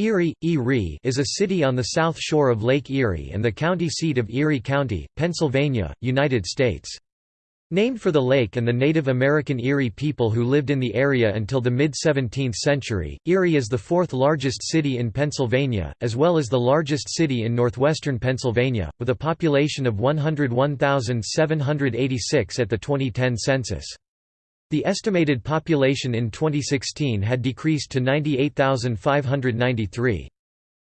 Erie, Erie is a city on the south shore of Lake Erie and the county seat of Erie County, Pennsylvania, United States. Named for the lake and the Native American Erie people who lived in the area until the mid-17th century, Erie is the fourth largest city in Pennsylvania, as well as the largest city in northwestern Pennsylvania, with a population of 101,786 at the 2010 census. The estimated population in 2016 had decreased to 98,593.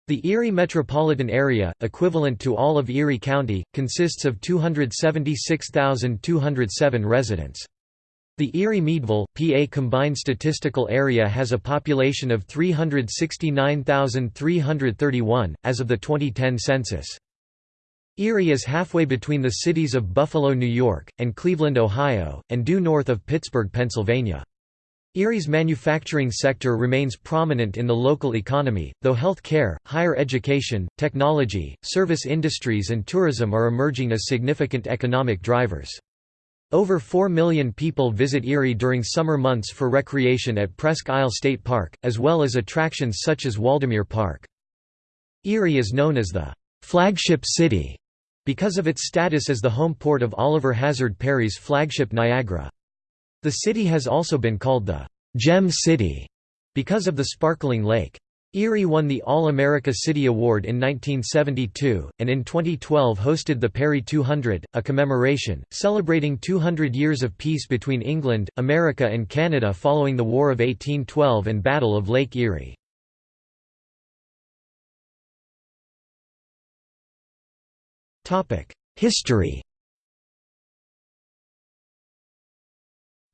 The Erie metropolitan area, equivalent to all of Erie County, consists of 276,207 residents. The Erie-Meadville, PA combined statistical area has a population of 369,331, as of the 2010 census. Erie is halfway between the cities of Buffalo, New York, and Cleveland, Ohio, and due north of Pittsburgh, Pennsylvania. Erie's manufacturing sector remains prominent in the local economy, though health care, higher education, technology, service industries and tourism are emerging as significant economic drivers. Over 4 million people visit Erie during summer months for recreation at Presque Isle State Park, as well as attractions such as Waldameer Park. Erie is known as the flagship city because of its status as the home port of Oliver Hazard Perry's flagship Niagara. The city has also been called the «Gem City» because of the sparkling lake. Erie won the All-America City Award in 1972, and in 2012 hosted the Perry 200, a commemoration, celebrating 200 years of peace between England, America and Canada following the War of 1812 and Battle of Lake Erie. History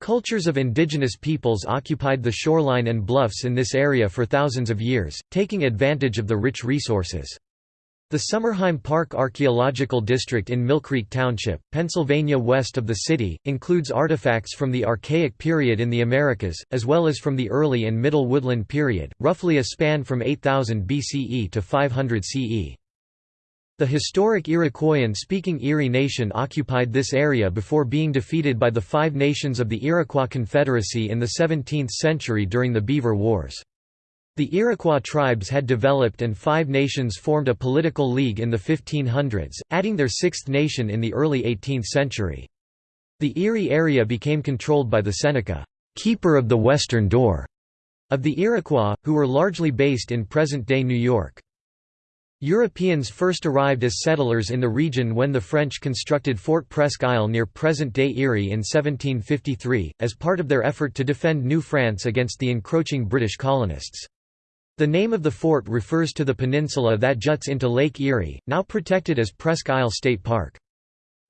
Cultures of indigenous peoples occupied the shoreline and bluffs in this area for thousands of years, taking advantage of the rich resources. The Sommerheim Park Archaeological District in Mill Creek Township, Pennsylvania west of the city, includes artifacts from the Archaic period in the Americas, as well as from the early and middle woodland period, roughly a span from 8000 BCE to 500 CE. The historic Iroquoian-speaking Erie Nation occupied this area before being defeated by the Five Nations of the Iroquois Confederacy in the 17th century during the Beaver Wars. The Iroquois tribes had developed and Five Nations formed a political league in the 1500s, adding their sixth nation in the early 18th century. The Erie area became controlled by the Seneca, keeper of the western door, of the Iroquois, who were largely based in present-day New York. Europeans first arrived as settlers in the region when the French constructed Fort Presque Isle near present-day Erie in 1753, as part of their effort to defend New France against the encroaching British colonists. The name of the fort refers to the peninsula that juts into Lake Erie, now protected as Presque Isle State Park.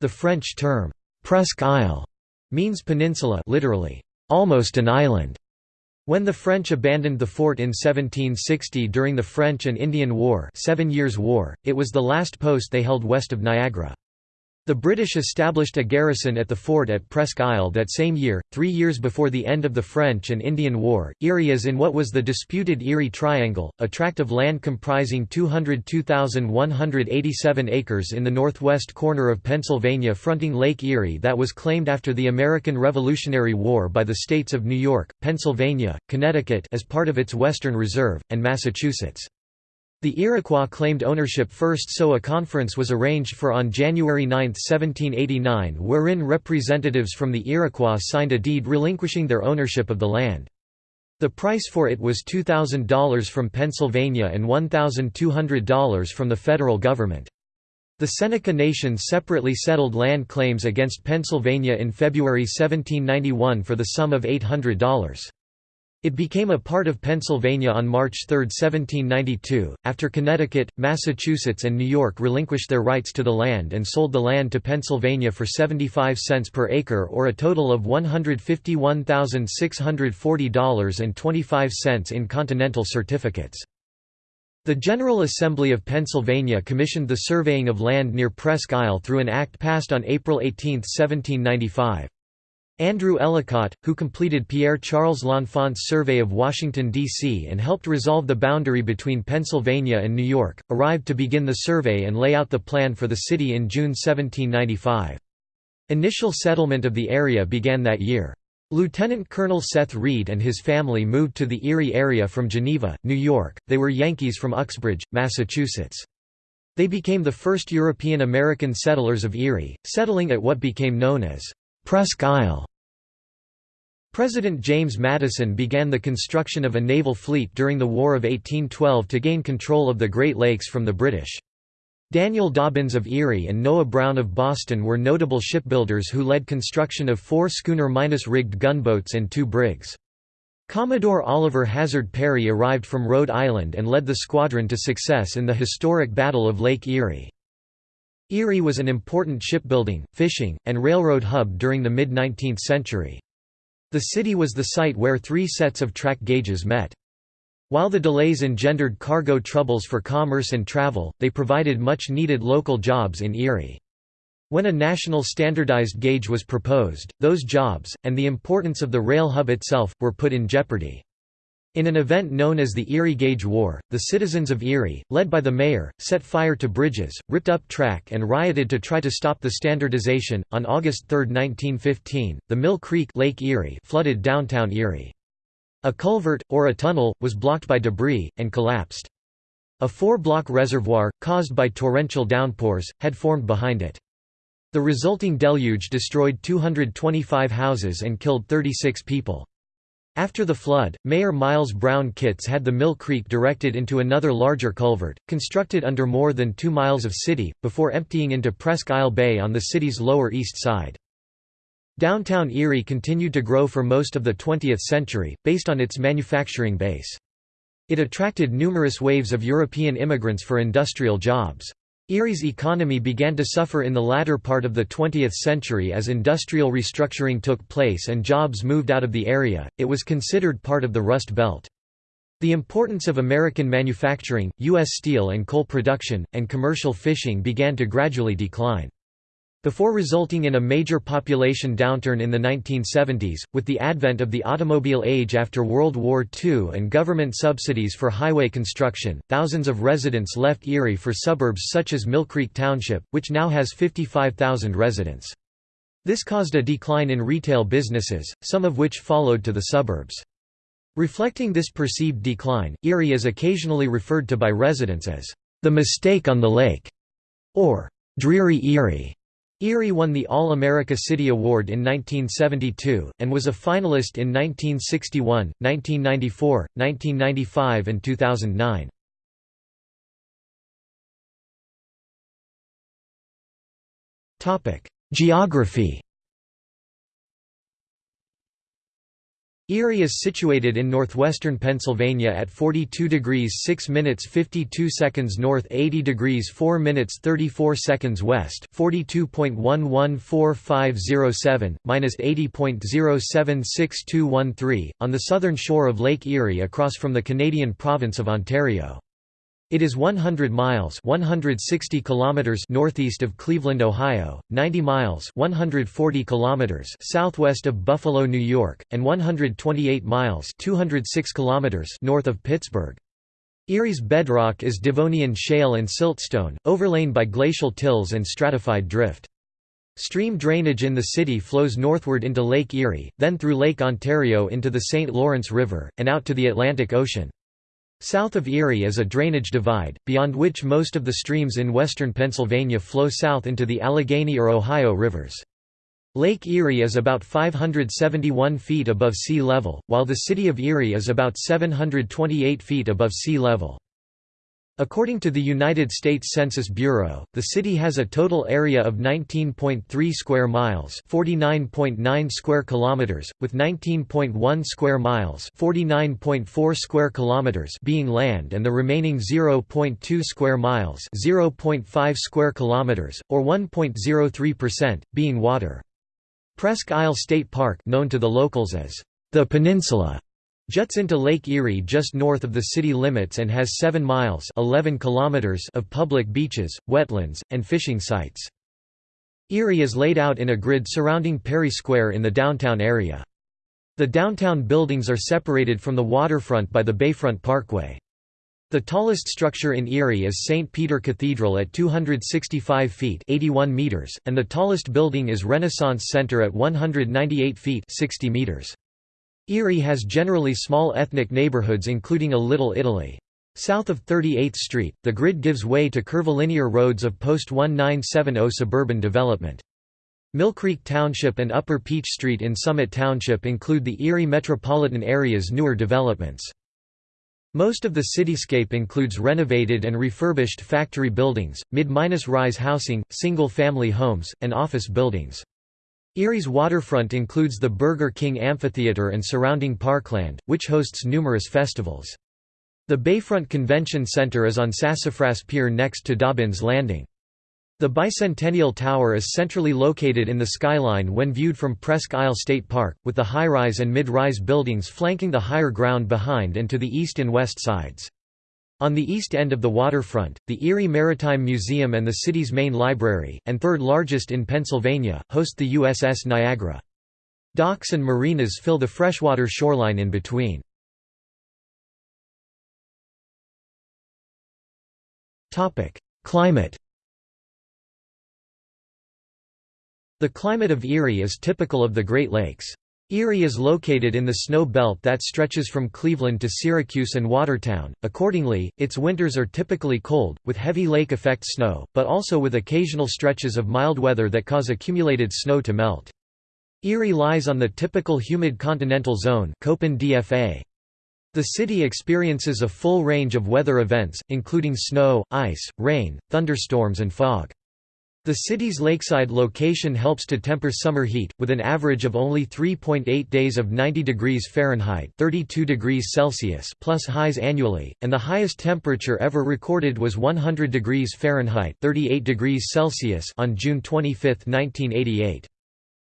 The French term, Presque Isle, means peninsula literally, almost an island. When the French abandoned the fort in 1760 during the French and Indian War, Seven Years' War it was the last post they held west of Niagara. The British established a garrison at the fort at Presque Isle that same year, three years before the end of the French and Indian War. Erie is in what was the disputed Erie Triangle, a tract of land comprising 202,187 acres in the northwest corner of Pennsylvania fronting Lake Erie that was claimed after the American Revolutionary War by the states of New York, Pennsylvania, Connecticut as part of its Western Reserve, and Massachusetts. The Iroquois claimed ownership first so a conference was arranged for on January 9, 1789 wherein representatives from the Iroquois signed a deed relinquishing their ownership of the land. The price for it was $2,000 from Pennsylvania and $1,200 from the federal government. The Seneca Nation separately settled land claims against Pennsylvania in February 1791 for the sum of $800. It became a part of Pennsylvania on March 3, 1792, after Connecticut, Massachusetts and New York relinquished their rights to the land and sold the land to Pennsylvania for 75 cents per acre or a total of $151,640.25 in continental certificates. The General Assembly of Pennsylvania commissioned the surveying of land near Presque Isle through an act passed on April 18, 1795. Andrew Ellicott, who completed Pierre-Charles L'Enfant's survey of Washington, D.C. and helped resolve the boundary between Pennsylvania and New York, arrived to begin the survey and lay out the plan for the city in June 1795. Initial settlement of the area began that year. Lieutenant Colonel Seth Reed and his family moved to the Erie area from Geneva, New York. They were Yankees from Uxbridge, Massachusetts. They became the first European American settlers of Erie, settling at what became known as Presque Isle. President James Madison began the construction of a naval fleet during the War of 1812 to gain control of the Great Lakes from the British. Daniel Dobbins of Erie and Noah Brown of Boston were notable shipbuilders who led construction of four schooner-rigged gunboats and two brigs. Commodore Oliver Hazard Perry arrived from Rhode Island and led the squadron to success in the historic Battle of Lake Erie. Erie was an important shipbuilding, fishing, and railroad hub during the mid-19th century. The city was the site where three sets of track gauges met. While the delays engendered cargo troubles for commerce and travel, they provided much-needed local jobs in Erie. When a national standardized gauge was proposed, those jobs, and the importance of the rail hub itself, were put in jeopardy. In an event known as the Erie Gauge War, the citizens of Erie, led by the mayor, set fire to bridges, ripped up track, and rioted to try to stop the standardization. On August 3, 1915, the Mill Creek Lake Erie flooded downtown Erie. A culvert, or a tunnel, was blocked by debris, and collapsed. A four-block reservoir, caused by torrential downpours, had formed behind it. The resulting deluge destroyed 225 houses and killed 36 people. After the flood, Mayor Miles Brown Kitts had the Mill Creek directed into another larger culvert, constructed under more than two miles of city, before emptying into Presque Isle Bay on the city's lower east side. Downtown Erie continued to grow for most of the 20th century, based on its manufacturing base. It attracted numerous waves of European immigrants for industrial jobs. Erie's economy began to suffer in the latter part of the 20th century as industrial restructuring took place and jobs moved out of the area. It was considered part of the Rust Belt. The importance of American manufacturing, U.S. steel and coal production, and commercial fishing began to gradually decline. Before resulting in a major population downturn in the 1970s, with the advent of the automobile age after World War II and government subsidies for highway construction, thousands of residents left Erie for suburbs such as Mill Creek Township, which now has 55,000 residents. This caused a decline in retail businesses, some of which followed to the suburbs. Reflecting this perceived decline, Erie is occasionally referred to by residents as the mistake on the lake, or dreary Erie. Erie won the All-America City Award in 1972, and was a finalist in 1961, 1994, 1995 and 2009. Geography Erie is situated in northwestern Pennsylvania at 42 degrees 6 minutes 52 seconds north 80 degrees 4 minutes 34 seconds west 42.114507, minus 80.076213, on the southern shore of Lake Erie across from the Canadian province of Ontario. It is 100 miles 160 kilometers northeast of Cleveland, Ohio, 90 miles 140 kilometers southwest of Buffalo, New York, and 128 miles 206 kilometers north of Pittsburgh. Erie's bedrock is Devonian shale and siltstone, overlain by glacial tills and stratified drift. Stream drainage in the city flows northward into Lake Erie, then through Lake Ontario into the St. Lawrence River, and out to the Atlantic Ocean. South of Erie is a drainage divide, beyond which most of the streams in western Pennsylvania flow south into the Allegheny or Ohio rivers. Lake Erie is about 571 feet above sea level, while the city of Erie is about 728 feet above sea level. According to the United States Census Bureau, the city has a total area of 19.3 square miles, 49.9 square kilometers, with 19.1 square miles, 49.4 square kilometers being land and the remaining 0.2 square miles, 0.5 square kilometers or 1.03% being water. Presque Isle State Park, known to the locals as the Peninsula, Juts into Lake Erie just north of the city limits and has 7 miles 11 kilometers of public beaches, wetlands, and fishing sites. Erie is laid out in a grid surrounding Perry Square in the downtown area. The downtown buildings are separated from the waterfront by the Bayfront Parkway. The tallest structure in Erie is St. Peter Cathedral at 265 feet 81 meters, and the tallest building is Renaissance Center at 198 feet 60 meters. Erie has generally small ethnic neighborhoods including a Little Italy. South of 38th Street, the grid gives way to curvilinear roads of post-1970 suburban development. Mill Creek Township and Upper Peach Street in Summit Township include the Erie metropolitan area's newer developments. Most of the cityscape includes renovated and refurbished factory buildings, mid-rise housing, single-family homes, and office buildings. Erie's waterfront includes the Burger King Amphitheater and surrounding parkland, which hosts numerous festivals. The Bayfront Convention Center is on Sassafras Pier next to Dobbins Landing. The Bicentennial Tower is centrally located in the skyline when viewed from Presque Isle State Park, with the high-rise and mid-rise buildings flanking the higher ground behind and to the east and west sides. On the east end of the waterfront, the Erie Maritime Museum and the city's main library, and third largest in Pennsylvania, host the USS Niagara. Docks and marinas fill the freshwater shoreline in between. Climate The climate of Erie is typical of the Great Lakes. Erie is located in the snow belt that stretches from Cleveland to Syracuse and Watertown, accordingly, its winters are typically cold, with heavy lake-effect snow, but also with occasional stretches of mild weather that cause accumulated snow to melt. Erie lies on the typical humid continental zone DFA. The city experiences a full range of weather events, including snow, ice, rain, thunderstorms and fog. The city's lakeside location helps to temper summer heat, with an average of only 3.8 days of 90 degrees Fahrenheit 32 degrees Celsius plus highs annually, and the highest temperature ever recorded was 100 degrees Fahrenheit 38 degrees Celsius on June 25, 1988.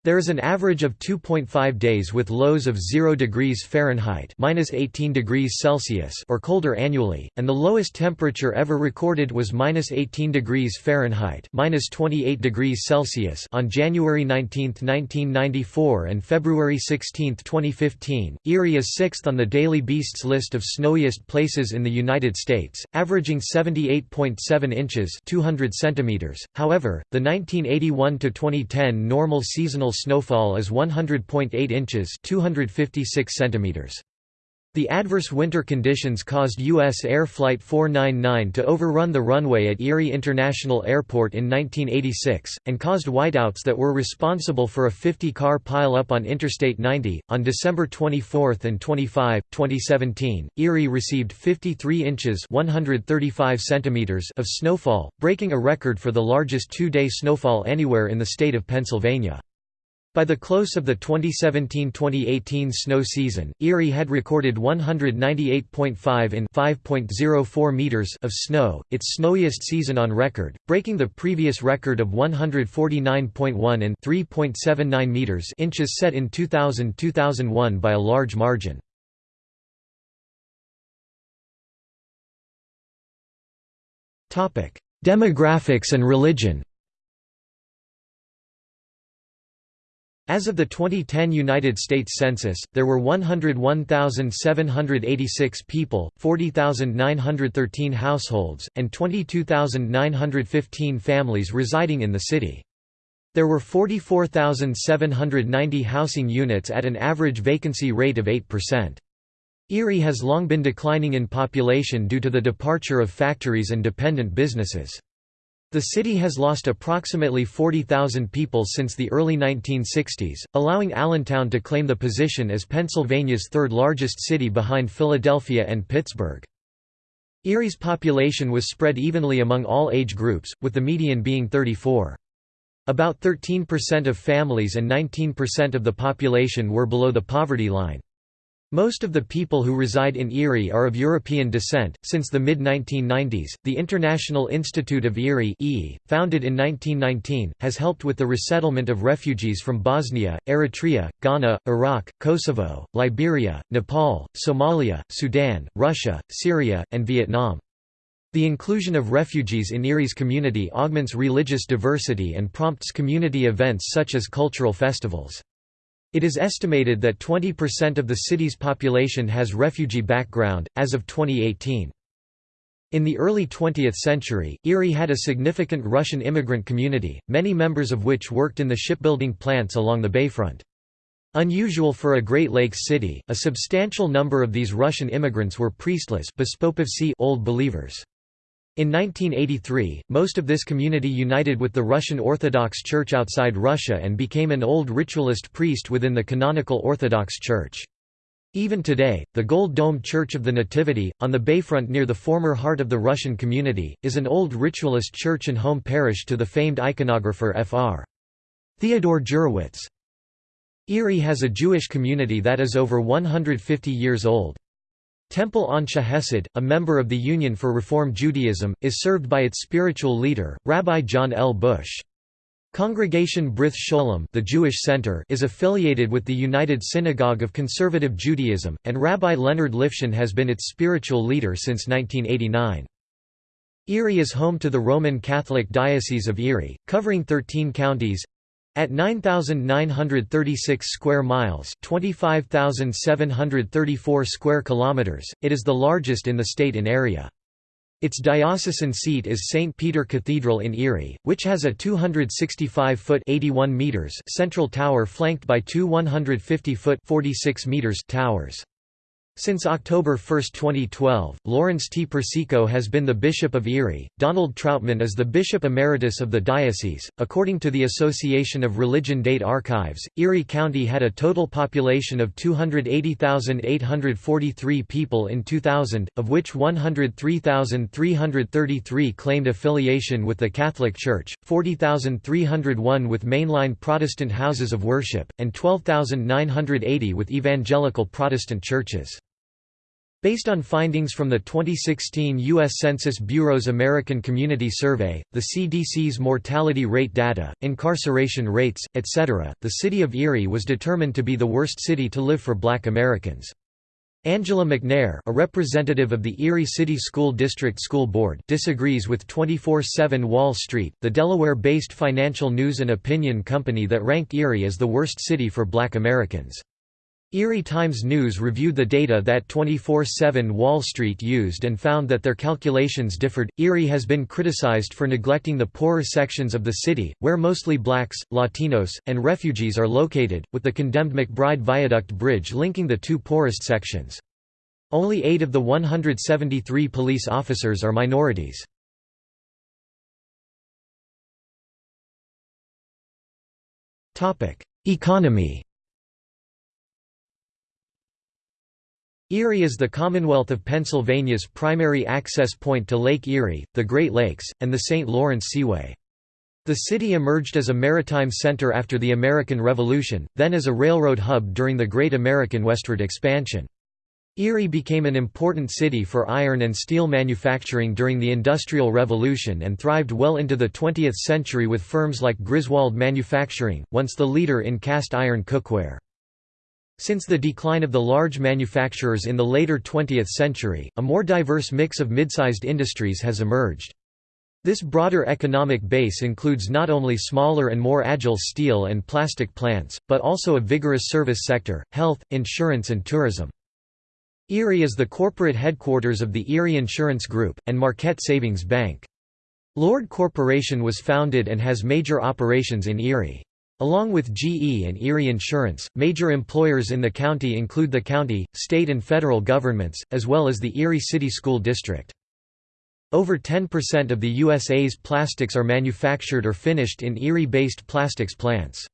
There is an average of 2.5 days with lows of 0 degrees Fahrenheit (-18 degrees Celsius) or colder annually, and the lowest temperature ever recorded was -18 degrees Fahrenheit (-28 degrees Celsius) on January 19, 1994 and February 16, 2015. Erie is sixth on the Daily Beast's list of snowiest places in the United States, averaging 78.7 inches (200 centimeters). However, the 1981 to 2010 normal seasonal snowfall is 100.8 inches 256 centimeters. The adverse winter conditions caused U.S. Air Flight 499 to overrun the runway at Erie International Airport in 1986, and caused whiteouts that were responsible for a 50-car pile-up on Interstate 90. On December 24 and 25, 2017, Erie received 53 inches 135 centimeters of snowfall, breaking a record for the largest two-day snowfall anywhere in the state of Pennsylvania. By the close of the 2017–2018 snow season, Erie had recorded 198.5 in 5.04 meters of snow, its snowiest season on record, breaking the previous record of 149.1 in 3.79 meters inches set in 2000–2001 by a large margin. Demographics and religion As of the 2010 United States Census, there were 101,786 people, 40,913 households, and 22,915 families residing in the city. There were 44,790 housing units at an average vacancy rate of 8%. Erie has long been declining in population due to the departure of factories and dependent businesses. The city has lost approximately 40,000 people since the early 1960s, allowing Allentown to claim the position as Pennsylvania's third largest city behind Philadelphia and Pittsburgh. Erie's population was spread evenly among all age groups, with the median being 34. About 13% of families and 19% of the population were below the poverty line. Most of the people who reside in Erie are of European descent. Since the mid 1990s, the International Institute of Erie, founded in 1919, has helped with the resettlement of refugees from Bosnia, Eritrea, Ghana, Iraq, Kosovo, Liberia, Nepal, Somalia, Sudan, Russia, Syria, and Vietnam. The inclusion of refugees in Erie's community augments religious diversity and prompts community events such as cultural festivals. It is estimated that 20% of the city's population has refugee background, as of 2018. In the early 20th century, Erie had a significant Russian immigrant community, many members of which worked in the shipbuilding plants along the bayfront. Unusual for a Great Lakes city, a substantial number of these Russian immigrants were priestless Old Believers. In 1983, most of this community united with the Russian Orthodox Church outside Russia and became an old ritualist priest within the canonical Orthodox Church. Even today, the gold-domed Church of the Nativity, on the bayfront near the former heart of the Russian community, is an old ritualist church and home parish to the famed iconographer Fr. Theodore Gurewitz. Erie has a Jewish community that is over 150 years old. Temple Anshe Hesed, a member of the Union for Reform Judaism, is served by its spiritual leader, Rabbi John L. Bush. Congregation Brith Sholem the Jewish Center is affiliated with the United Synagogue of Conservative Judaism, and Rabbi Leonard Lifshin has been its spiritual leader since 1989. Erie is home to the Roman Catholic Diocese of Erie, covering 13 counties, at 9,936 square miles, 25,734 square kilometers, it is the largest in the state in area. Its diocesan seat is St. Peter Cathedral in Erie, which has a 265-foot (81 meters) central tower flanked by two 150-foot (46 meters) towers. Since October 1, 2012, Lawrence T. Persico has been the Bishop of Erie. Donald Trautman is the Bishop Emeritus of the diocese. According to the Association of Religion Date Archives, Erie County had a total population of 280,843 people in 2000, of which 103,333 claimed affiliation with the Catholic Church, 40,301 with mainline Protestant houses of worship, and 12,980 with evangelical Protestant churches. Based on findings from the 2016 U.S. Census Bureau's American Community Survey, the CDC's mortality rate data, incarceration rates, etc., the city of Erie was determined to be the worst city to live for black Americans. Angela McNair a representative of the Erie City School District School Board disagrees with 24-7 Wall Street, the Delaware-based financial news and opinion company that ranked Erie as the worst city for black Americans. Erie Times News reviewed the data that 24-7 Wall Street used and found that their calculations differed. Erie has been criticized for neglecting the poorer sections of the city, where mostly blacks, Latinos, and refugees are located, with the condemned McBride Viaduct Bridge linking the two poorest sections. Only eight of the 173 police officers are minorities. Economy Erie is the Commonwealth of Pennsylvania's primary access point to Lake Erie, the Great Lakes, and the St. Lawrence Seaway. The city emerged as a maritime center after the American Revolution, then as a railroad hub during the Great American westward expansion. Erie became an important city for iron and steel manufacturing during the Industrial Revolution and thrived well into the 20th century with firms like Griswold Manufacturing, once the leader in cast iron cookware. Since the decline of the large manufacturers in the later 20th century, a more diverse mix of mid-sized industries has emerged. This broader economic base includes not only smaller and more agile steel and plastic plants, but also a vigorous service sector, health, insurance and tourism. Erie is the corporate headquarters of the Erie Insurance Group, and Marquette Savings Bank. Lord Corporation was founded and has major operations in Erie. Along with GE and Erie Insurance, major employers in the county include the county, state and federal governments, as well as the Erie City School District. Over 10% of the USA's plastics are manufactured or finished in Erie-based plastics plants.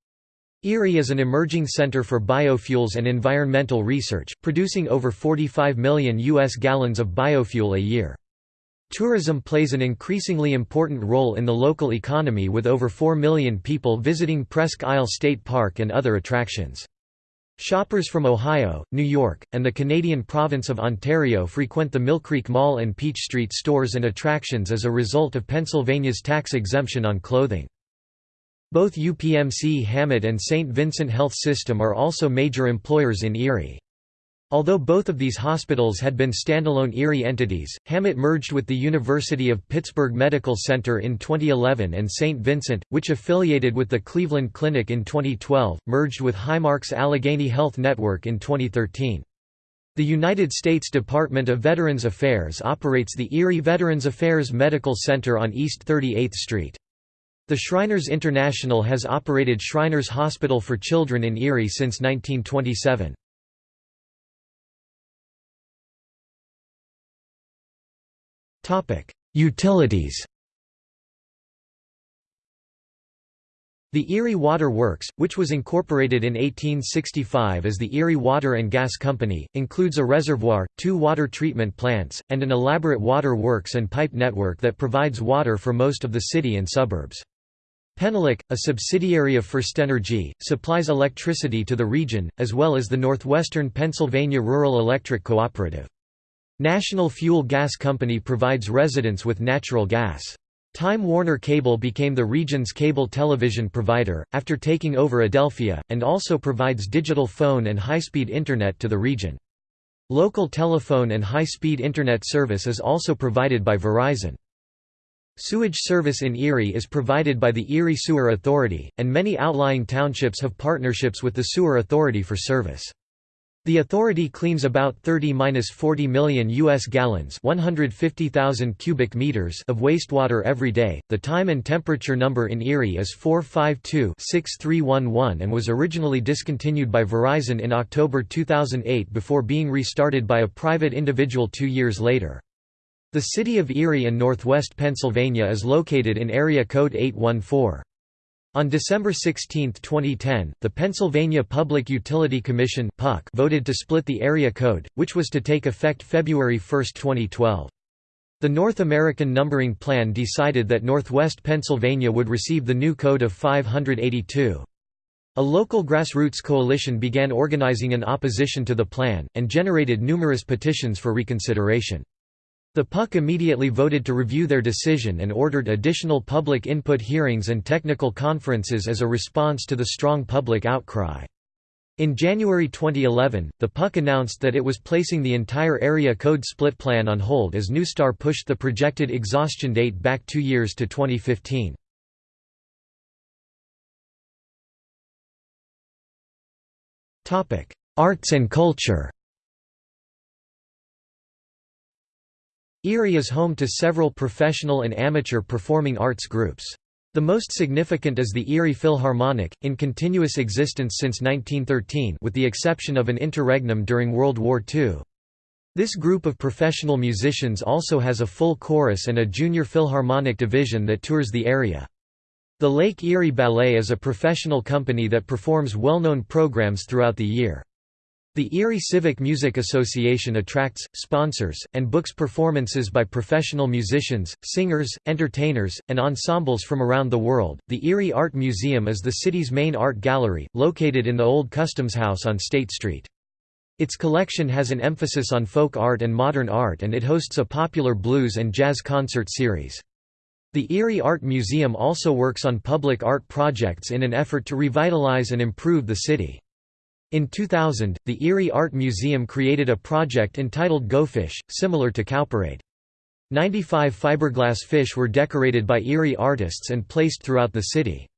Erie is an emerging center for biofuels and environmental research, producing over 45 million U.S. gallons of biofuel a year. Tourism plays an increasingly important role in the local economy with over 4 million people visiting Presque Isle State Park and other attractions. Shoppers from Ohio, New York, and the Canadian province of Ontario frequent the Mill Creek Mall and Peach Street stores and attractions as a result of Pennsylvania's tax exemption on clothing. Both UPMC Hamot and St. Vincent Health System are also major employers in Erie. Although both of these hospitals had been standalone Erie entities, Hamot merged with the University of Pittsburgh Medical Center in 2011 and St. Vincent, which affiliated with the Cleveland Clinic in 2012, merged with Highmark's Allegheny Health Network in 2013. The United States Department of Veterans Affairs operates the Erie Veterans Affairs Medical Center on East 38th Street. The Shriners International has operated Shriners Hospital for Children in Erie since 1927. Utilities The Erie Water Works, which was incorporated in 1865 as the Erie Water and Gas Company, includes a reservoir, two water treatment plants, and an elaborate water works and pipe network that provides water for most of the city and suburbs. Penelec, a subsidiary of FirstEnergy, supplies electricity to the region, as well as the Northwestern Pennsylvania Rural Electric Cooperative. National Fuel Gas Company provides residents with natural gas. Time Warner Cable became the region's cable television provider, after taking over Adelphia, and also provides digital phone and high-speed Internet to the region. Local telephone and high-speed Internet service is also provided by Verizon. Sewage service in Erie is provided by the Erie Sewer Authority, and many outlying townships have partnerships with the Sewer Authority for service. The authority cleans about 30–40 million US gallons, 150,000 cubic meters of wastewater every day. The time and temperature number in Erie is 452-6311 and was originally discontinued by Verizon in October 2008 before being restarted by a private individual 2 years later. The city of Erie in northwest Pennsylvania is located in area code 814. On December 16, 2010, the Pennsylvania Public Utility Commission voted to split the area code, which was to take effect February 1, 2012. The North American Numbering Plan decided that Northwest Pennsylvania would receive the new code of 582. A local grassroots coalition began organizing in opposition to the plan, and generated numerous petitions for reconsideration. The PUC immediately voted to review their decision and ordered additional public input hearings and technical conferences as a response to the strong public outcry. In January 2011, the PUC announced that it was placing the entire area code split plan on hold as NeuStar pushed the projected exhaustion date back two years to 2015. Arts and culture Erie is home to several professional and amateur performing arts groups. The most significant is the Erie Philharmonic, in continuous existence since 1913 with the exception of an interregnum during World War II. This group of professional musicians also has a full chorus and a junior philharmonic division that tours the area. The Lake Erie Ballet is a professional company that performs well-known programs throughout the year. The Erie Civic Music Association attracts, sponsors, and books performances by professional musicians, singers, entertainers, and ensembles from around the world. The Erie Art Museum is the city's main art gallery, located in the old Customs House on State Street. Its collection has an emphasis on folk art and modern art and it hosts a popular blues and jazz concert series. The Erie Art Museum also works on public art projects in an effort to revitalize and improve the city. In 2000, the Erie Art Museum created a project entitled Go Fish, similar to Cowparade. 95 fiberglass fish were decorated by Erie artists and placed throughout the city.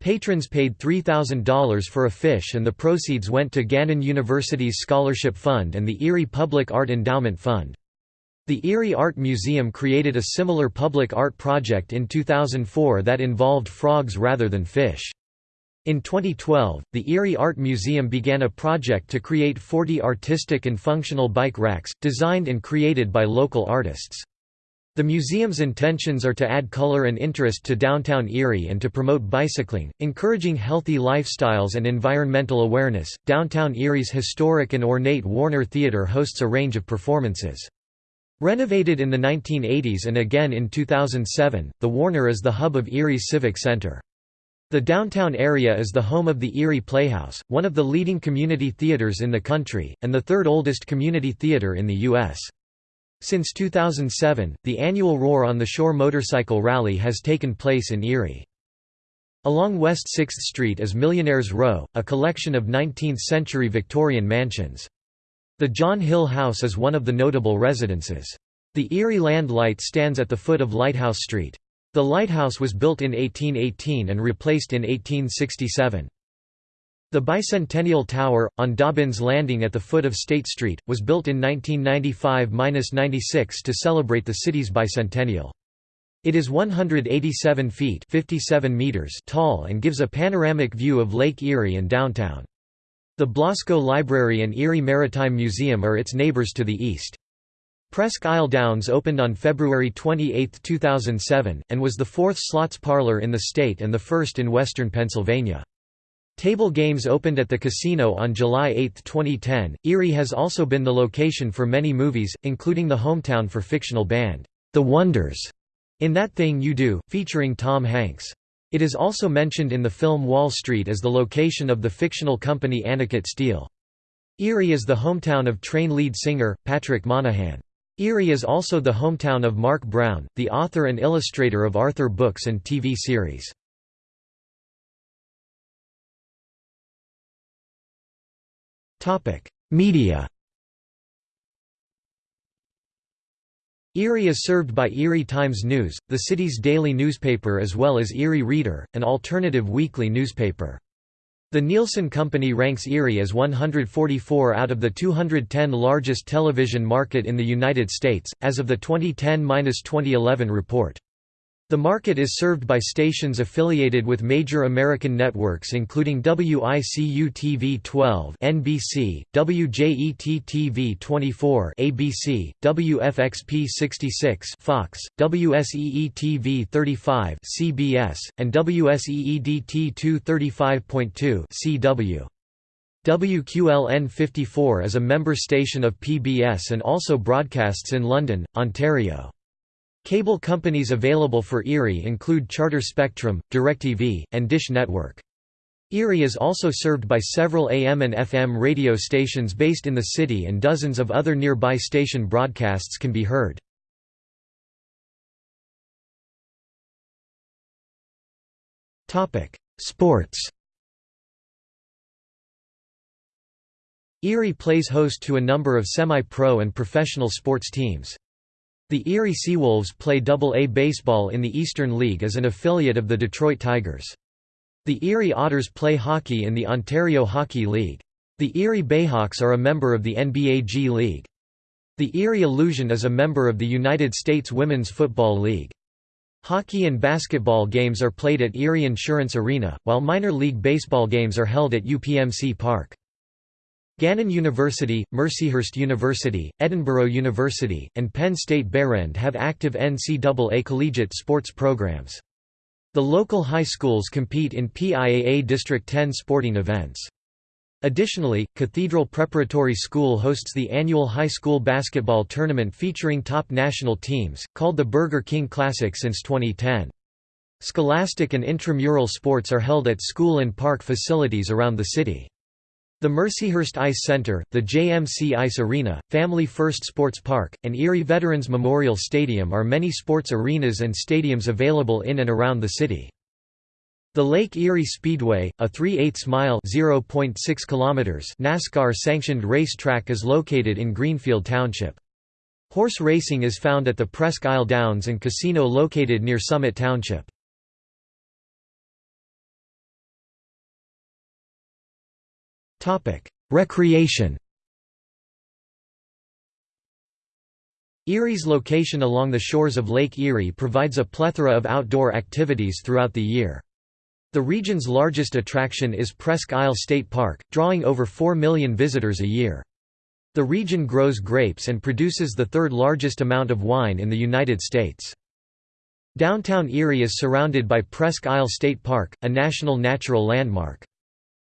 Patrons paid $3,000 for a fish and the proceeds went to Gannon University's Scholarship Fund and the Erie Public Art Endowment Fund. The Erie Art Museum created a similar public art project in 2004 that involved frogs rather than fish. In 2012, the Erie Art Museum began a project to create 40 artistic and functional bike racks, designed and created by local artists. The museum's intentions are to add color and interest to downtown Erie and to promote bicycling, encouraging healthy lifestyles and environmental awareness. Downtown Erie's historic and ornate Warner Theater hosts a range of performances. Renovated in the 1980s and again in 2007, the Warner is the hub of Erie's Civic Center. The downtown area is the home of the Erie Playhouse, one of the leading community theaters in the country, and the third oldest community theater in the U.S. Since 2007, the annual Roar on the Shore Motorcycle Rally has taken place in Erie. Along West 6th Street is Millionaires Row, a collection of 19th-century Victorian mansions. The John Hill House is one of the notable residences. The Erie Land Light stands at the foot of Lighthouse Street. The lighthouse was built in 1818 and replaced in 1867. The Bicentennial Tower, on Dobbins Landing at the foot of State Street, was built in 1995–96 to celebrate the city's bicentennial. It is 187 feet 57 meters tall and gives a panoramic view of Lake Erie and downtown. The Blasco Library and Erie Maritime Museum are its neighbors to the east. Presque Isle Downs opened on February 28, 2007, and was the fourth slots parlor in the state and the first in western Pennsylvania. Table games opened at the casino on July 8, 2010. Erie has also been the location for many movies, including the hometown for fictional band, The Wonders, in That Thing You Do, featuring Tom Hanks. It is also mentioned in the film Wall Street as the location of the fictional company Anacott Steel. Erie is the hometown of Train lead singer, Patrick Monahan. Erie is also the hometown of Marc Brown, the author and illustrator of Arthur books and TV series. Media Erie is served by Erie Times News, the city's daily newspaper as well as Erie Reader, an alternative weekly newspaper. The Nielsen Company ranks Erie as 144 out of the 210 largest television market in the United States, as of the 2010–2011 report. The market is served by stations affiliated with major American networks including WICU-TV 12 (NBC), WJET-TV 24 (ABC), WFXP 66 (Fox), WSEE-TV 35 (CBS), and WSEE-DT 235.2 (CW). WQLN 54 is a member station of PBS and also broadcasts in London, Ontario. Cable companies available for Erie include Charter Spectrum, DirecTV, and Dish Network. Erie is also served by several AM and FM radio stations based in the city and dozens of other nearby station broadcasts can be heard. Sports Erie plays host to a number of semi-pro and professional sports teams. The Erie Seawolves play Double-A baseball in the Eastern League as an affiliate of the Detroit Tigers. The Erie Otters play hockey in the Ontario Hockey League. The Erie Bayhawks are a member of the NBA G League. The Erie Illusion is a member of the United States Women's Football League. Hockey and basketball games are played at Erie Insurance Arena, while minor league baseball games are held at UPMC Park. Gannon University, Mercyhurst University, Edinboro University, and Penn State Behrend have active NCAA collegiate sports programs. The local high schools compete in PIAA District 10 sporting events. Additionally, Cathedral Preparatory School hosts the annual high school basketball tournament featuring top national teams, called the Burger King Classic since 2010. Scholastic and intramural sports are held at school and park facilities around the city. The Mercyhurst Ice Center, the JMC Ice Arena, Family First Sports Park, and Erie Veterans Memorial Stadium are many sports arenas and stadiums available in and around the city. The Lake Erie Speedway, a 3 8 mile (0.6 kilometers) NASCAR-sanctioned racetrack is located in Greenfield Township. Horse racing is found at the Presque Isle Downs and Casino located near Summit Township. Recreation Erie's location along the shores of Lake Erie provides a plethora of outdoor activities throughout the year. The region's largest attraction is Presque Isle State Park, drawing over 4 million visitors a year. The region grows grapes and produces the third largest amount of wine in the United States. Downtown Erie is surrounded by Presque Isle State Park, a national natural landmark.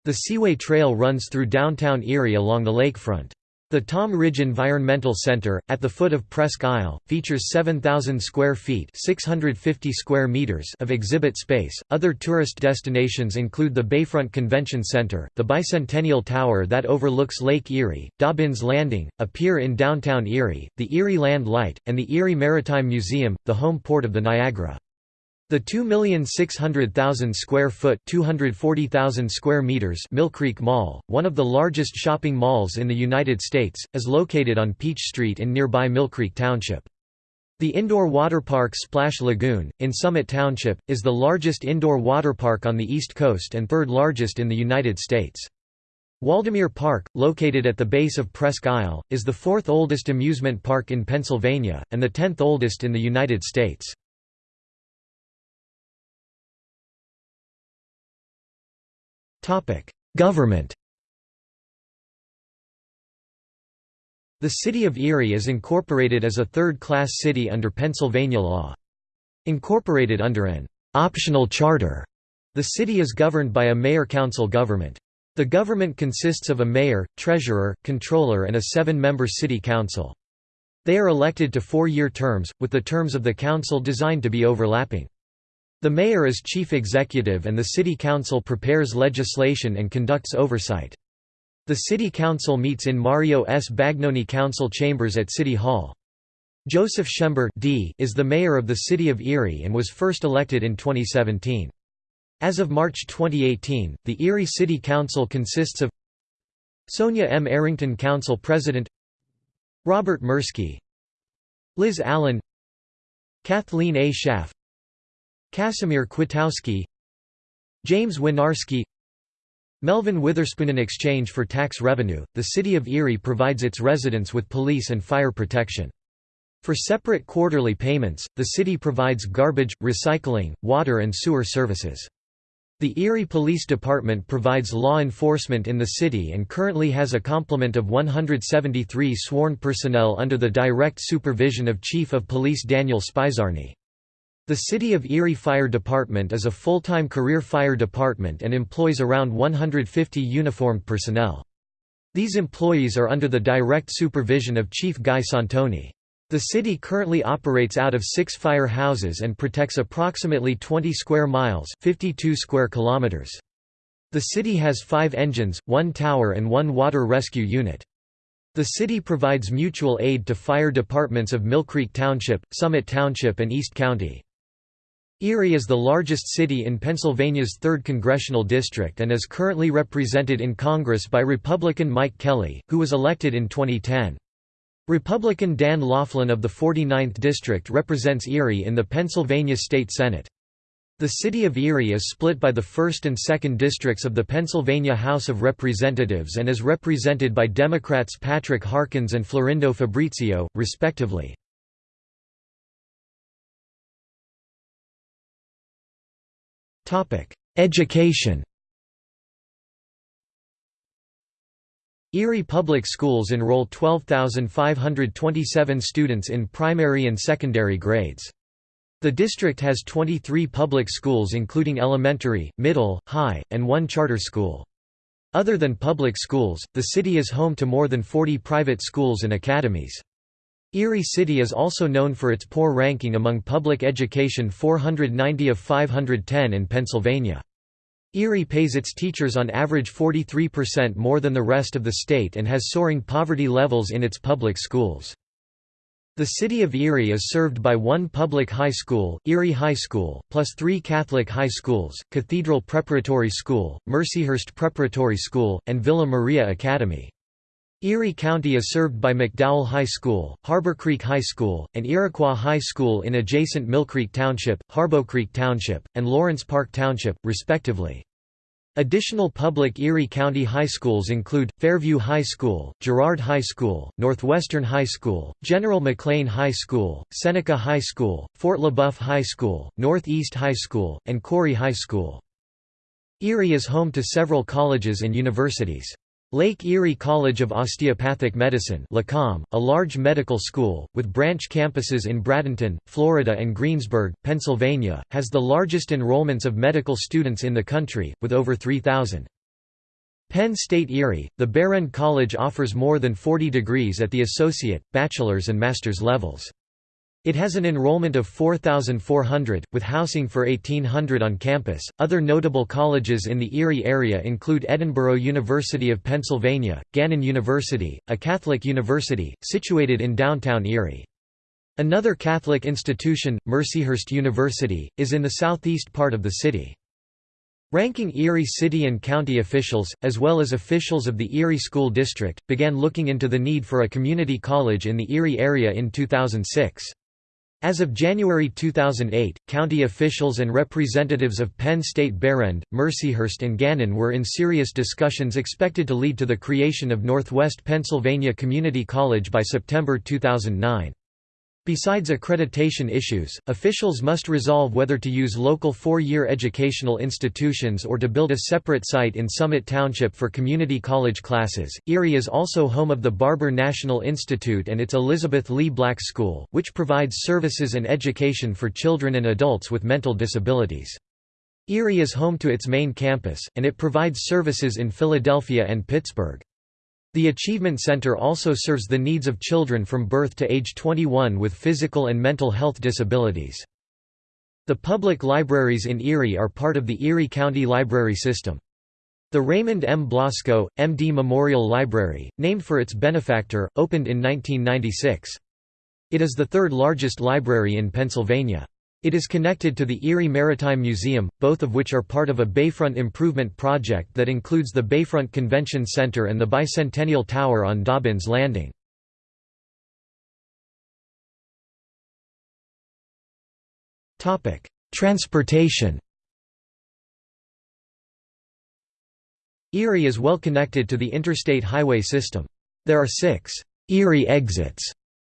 The Seaway Trail runs through downtown Erie along the lakefront. The Tom Ridge Environmental Center, at the foot of Presque Isle, features 7,000 square feet (650 square meters) of exhibit space. Other tourist destinations include the Bayfront Convention Center, the Bicentennial Tower that overlooks Lake Erie, Dobbins Landing, a pier in downtown Erie, the Erie Land Light, and the Erie Maritime Museum, the home port of the Niagara. The 2,600,000 square foot (240,000 square meters Mill Creek Mall, one of the largest shopping malls in the United States, is located on Peach Street in nearby Mill Creek Township. The indoor waterpark Splash Lagoon, in Summit Township, is the largest indoor waterpark on the East Coast and third largest in the United States. Waldameer Park, located at the base of Presque Isle, is the fourth oldest amusement park in Pennsylvania, and the tenth oldest in the United States. Government The city of Erie is incorporated as a third-class city under Pennsylvania law. Incorporated under an optional charter, the city is governed by a mayor-council government. The government consists of a mayor, treasurer, controller and a seven-member city council. They are elected to four-year terms, with the terms of the council designed to be overlapping. The mayor is chief executive and the city council prepares legislation and conducts oversight. The City Council meets in Mario S. Bagnoni Council Chambers at City Hall. Joseph Schember D. is the mayor of the city of Erie and was first elected in 2017. As of March 2018, the Erie City Council consists of Sonia M. Arrington Council President Robert Merski Liz Allen Kathleen A. Schaaf Casimir Kwitowski James Winarski Melvin Witherspoon in exchange for tax revenue, the city of Erie provides its residents with police and fire protection. For separate quarterly payments, the city provides garbage, recycling, water and sewer services. The Erie Police Department provides law enforcement in the city and currently has a complement of 173 sworn personnel under the direct supervision of Chief of Police Daniel Spizarny. The City of Erie Fire Department is a full-time career fire department and employs around 150 uniformed personnel. These employees are under the direct supervision of Chief Guy Santoni. The city currently operates out of six fire houses and protects approximately 20 square miles 52 square kilometers. The city has five engines, one tower and one water rescue unit. The city provides mutual aid to fire departments of Mill Creek Township, Summit Township and East County. Erie is the largest city in Pennsylvania's 3rd congressional district and is currently represented in Congress by Republican Mike Kelly, who was elected in 2010. Republican Dan Laughlin of the 49th District represents Erie in the Pennsylvania State Senate. The city of Erie is split by the 1st and 2nd districts of the Pennsylvania House of Representatives and is represented by Democrats Patrick Harkins and Florindo Fabrizio, respectively. Education Erie Public Schools enroll 12,527 students in primary and secondary grades. The district has 23 public schools including elementary, middle, high, and one charter school. Other than public schools, the city is home to more than 40 private schools and academies. Erie City is also known for its poor ranking among public education 490 of 510 in Pennsylvania. Erie pays its teachers on average 43% more than the rest of the state and has soaring poverty levels in its public schools. The city of Erie is served by one public high school, Erie High School, plus three Catholic high schools, Cathedral Preparatory School, Mercyhurst Preparatory School, and Villa Maria Academy. Erie County is served by McDowell High School, Harbor Creek High School, and Iroquois High School in adjacent Millcreek Township, Harborcreek Township, and Lawrence Park Township, respectively. Additional public Erie County high schools include, Fairview High School, Girard High School, Northwestern High School, General McLane High School, Seneca High School, Fort LeBoeuf High School, Northeast High School, and Corry High School. Erie is home to several colleges and universities. Lake Erie College of Osteopathic Medicine a large medical school, with branch campuses in Bradenton, Florida and Greensburg, Pennsylvania, has the largest enrollments of medical students in the country, with over 3,000. Penn State Erie, the Behrend College offers more than 40 degrees at the associate, bachelor's and master's levels. It has an enrollment of 4,400, with housing for 1,800 on campus. Other notable colleges in the Erie area include Edinboro University of Pennsylvania, Gannon University, a Catholic university, situated in downtown Erie. Another Catholic institution, Mercyhurst University, is in the southeast part of the city. Ranking Erie city and county officials, as well as officials of the Erie School District, began looking into the need for a community college in the Erie area in 2006. As of January 2008, county officials and representatives of Penn State Behrend, Mercyhurst and Gannon were in serious discussions expected to lead to the creation of Northwest Pennsylvania Community College by September 2009. Besides accreditation issues, officials must resolve whether to use local four-year educational institutions or to build a separate site in Summit Township for community college classes. Erie is also home of the Barber National Institute and its Elizabeth Lee Black School, which provides services and education for children and adults with mental disabilities. Erie is home to its main campus, and it provides services in Philadelphia and Pittsburgh. The Achievement Center also serves the needs of children from birth to age 21 with physical and mental health disabilities. The public libraries in Erie are part of the Erie County Library System. The Raymond M. Blasco, M.D. Memorial Library, named for its benefactor, opened in 1996. It is the third largest library in Pennsylvania. It is connected to the Erie Maritime Museum, both of which are part of a Bayfront improvement project that includes the Bayfront Convention Center and the Bicentennial Tower on Dobbins Landing. Transportation Erie is well connected to the interstate highway system. There are six Erie exits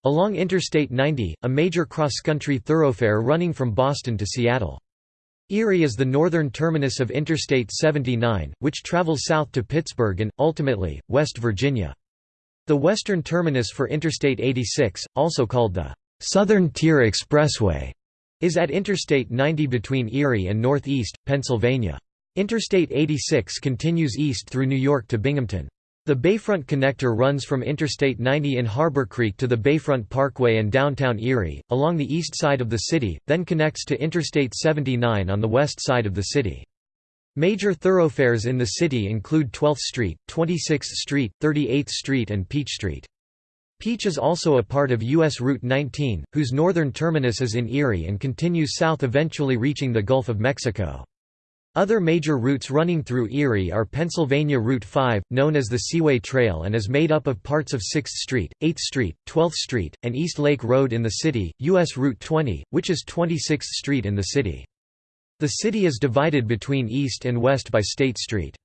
Along Interstate 90, a major cross-country thoroughfare running from Boston to Seattle. Erie is the northern terminus of Interstate 79, which travels south to Pittsburgh and, ultimately, West Virginia. The western terminus for Interstate 86, also called the Southern Tier Expressway, is at Interstate 90 between Erie and northeast, Pennsylvania. Interstate 86 continues east through New York to Binghamton. The Bayfront Connector runs from Interstate 90 in Harbor Creek to the Bayfront Parkway and downtown Erie, along the east side of the city, then connects to Interstate 79 on the west side of the city. Major thoroughfares in the city include 12th Street, 26th Street, 38th Street and Peach Street. Peach is also a part of U.S. Route 19, whose northern terminus is in Erie and continues south eventually reaching the Gulf of Mexico. Other major routes running through Erie are Pennsylvania Route 5, known as the Seaway Trail and is made up of parts of 6th Street, 8th Street, 12th Street, and East Lake Road in the city, U.S. Route 20, which is 26th Street in the city. The city is divided between east and west by State Street.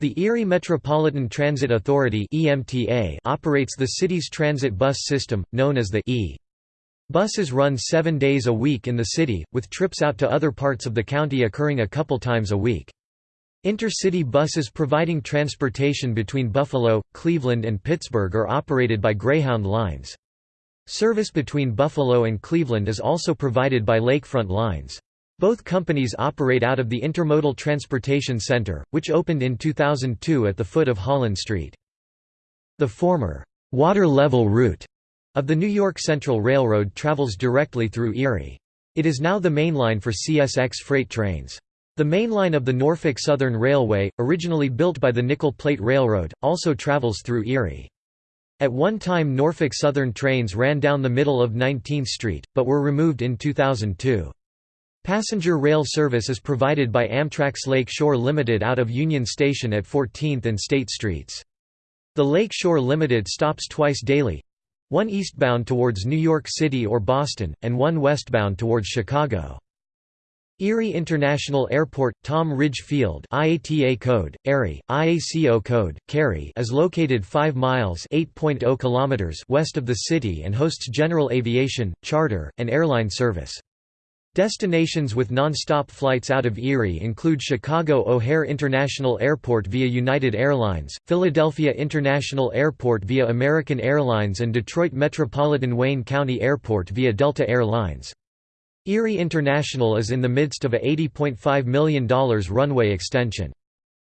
The Erie Metropolitan Transit Authority operates the city's transit bus system, known as the E. Buses run seven days a week in the city, with trips out to other parts of the county occurring a couple times a week. Intercity buses providing transportation between Buffalo, Cleveland and Pittsburgh are operated by Greyhound Lines. Service between Buffalo and Cleveland is also provided by Lakefront Lines. Both companies operate out of the Intermodal Transportation Center, which opened in 2002 at the foot of Holland Street. The former, water level route of the New York Central Railroad travels directly through Erie. It is now the main line for CSX freight trains. The main line of the Norfolk Southern Railway, originally built by the Nickel Plate Railroad, also travels through Erie. At one time Norfolk Southern trains ran down the middle of 19th Street, but were removed in 2002. Passenger rail service is provided by Amtrak's Lake Shore Limited out of Union Station at 14th and State Streets. The Lake Shore Limited stops twice daily, one eastbound towards New York City or Boston, and one westbound towards Chicago. Erie International Airport, Tom Ridge Field IATA code, Erie, ICAO code, KERI is located 5 miles oh kilometers west of the city and hosts general aviation, charter, and airline service. Destinations with non-stop flights out of Erie include Chicago O'Hare International Airport via United Airlines, Philadelphia International Airport via American Airlines and Detroit Metropolitan Wayne County Airport via Delta Air Lines. Erie International is in the midst of a $80.5 million runway extension.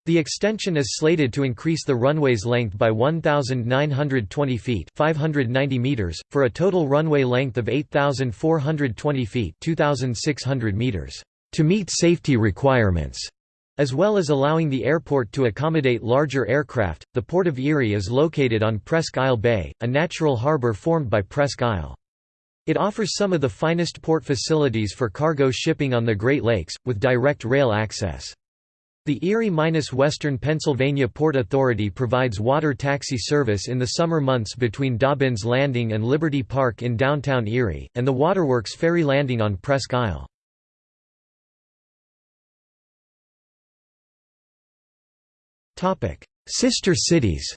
The extension is slated to increase the runway's length by 1,920 feet 590 meters, for a total runway length of 8,420 feet 2,600 meters, to meet safety requirements. As well as allowing the airport to accommodate larger aircraft, the Port of Erie is located on Presque Isle Bay, a natural harbor formed by Presque Isle. It offers some of the finest port facilities for cargo shipping on the Great Lakes, with direct rail access. The Erie-Western Pennsylvania Port Authority provides water taxi service in the summer months between Dobbins Landing and Liberty Park in downtown Erie, and the Waterworks ferry landing on Presque Isle. Sister cities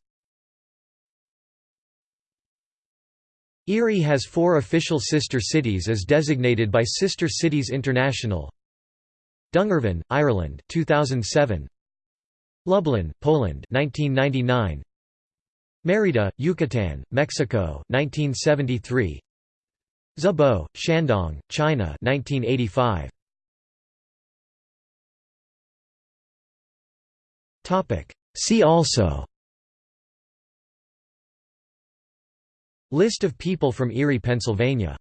Erie has four official sister cities as designated by Sister Cities International Dungarvan, Ireland 2007 Lublin, Poland 1999 Mérida, Yucatan, Mexico 1973 Zibo, Shandong, China 1985 Topic. See also List of people from Erie, Pennsylvania